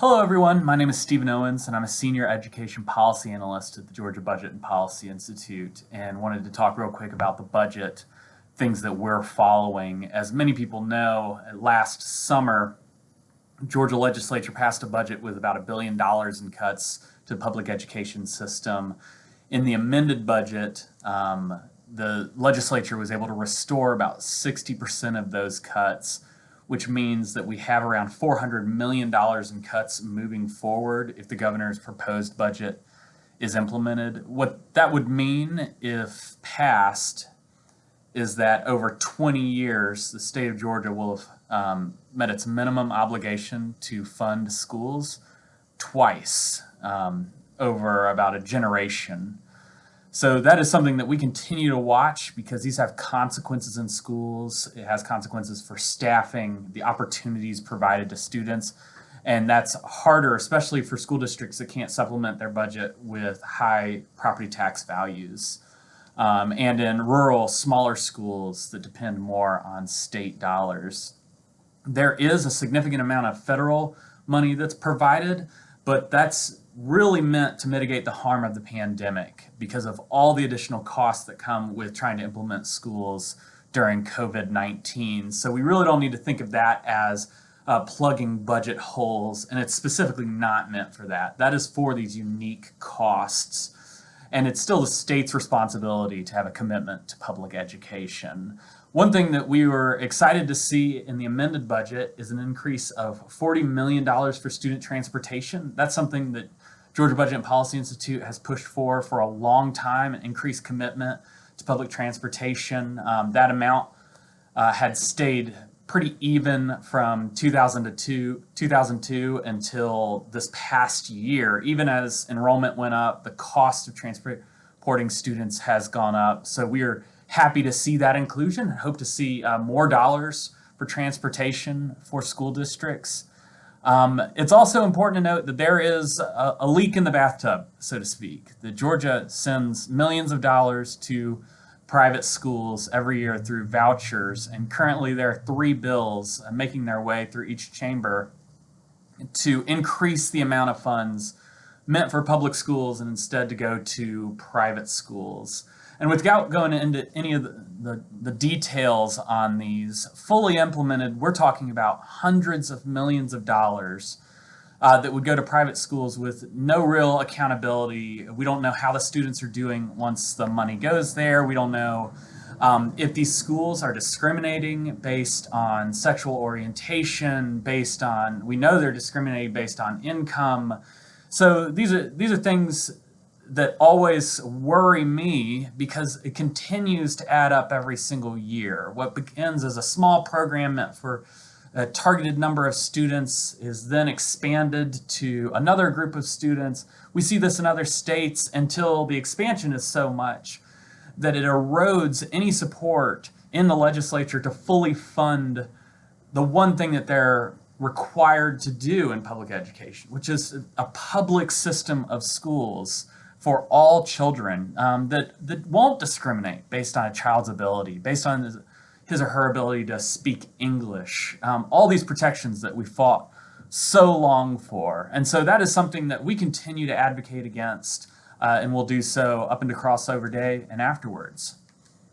Hello everyone, my name is Stephen Owens and I'm a Senior Education Policy Analyst at the Georgia Budget and Policy Institute and wanted to talk real quick about the budget, things that we're following. As many people know, last summer, Georgia legislature passed a budget with about a billion dollars in cuts to the public education system. In the amended budget, um, the legislature was able to restore about 60% of those cuts which means that we have around $400 million in cuts moving forward if the governor's proposed budget is implemented. What that would mean if passed is that over 20 years, the state of Georgia will have um, met its minimum obligation to fund schools twice um, over about a generation. So that is something that we continue to watch because these have consequences in schools. It has consequences for staffing, the opportunities provided to students. And that's harder, especially for school districts that can't supplement their budget with high property tax values. Um, and in rural, smaller schools that depend more on state dollars. There is a significant amount of federal money that's provided, but that's really meant to mitigate the harm of the pandemic because of all the additional costs that come with trying to implement schools during COVID-19. So we really don't need to think of that as uh, plugging budget holes, and it's specifically not meant for that. That is for these unique costs, and it's still the state's responsibility to have a commitment to public education. One thing that we were excited to see in the amended budget is an increase of $40 million for student transportation. That's something that Georgia Budget and Policy Institute has pushed for for a long time, an increased commitment to public transportation. Um, that amount uh, had stayed pretty even from 2002, 2002 until this past year. Even as enrollment went up, the cost of transporting students has gone up. So we are happy to see that inclusion and hope to see uh, more dollars for transportation for school districts. Um, it's also important to note that there is a, a, leak in the bathtub, so to speak. The Georgia sends millions of dollars to private schools every year through vouchers, and currently there are three bills uh, making their way through each chamber to increase the amount of funds meant for public schools and instead to go to private schools. And without going into any of the, the, the, details on these, fully implemented, we're talking about hundreds of millions of dollars uh, that would go to private schools with no real accountability. We don't know how the students are doing once the money goes there. We don't know um, if these schools are discriminating based on sexual orientation, based on, we know they're discriminating based on income. So these are, these are things that always worry me because it continues to add up every single year. What begins as a small program meant for a targeted number of students is then expanded to another group of students. We see this in other states until the expansion is so much that it erodes any support in the legislature to fully fund the one thing that they're required to do in public education, which is a public system of schools for all children um, that, that won't discriminate based on a child's ability, based on his or her ability to speak English, um, all these protections that we fought so long for. And so that is something that we continue to advocate against uh, and will do so up into crossover day and afterwards.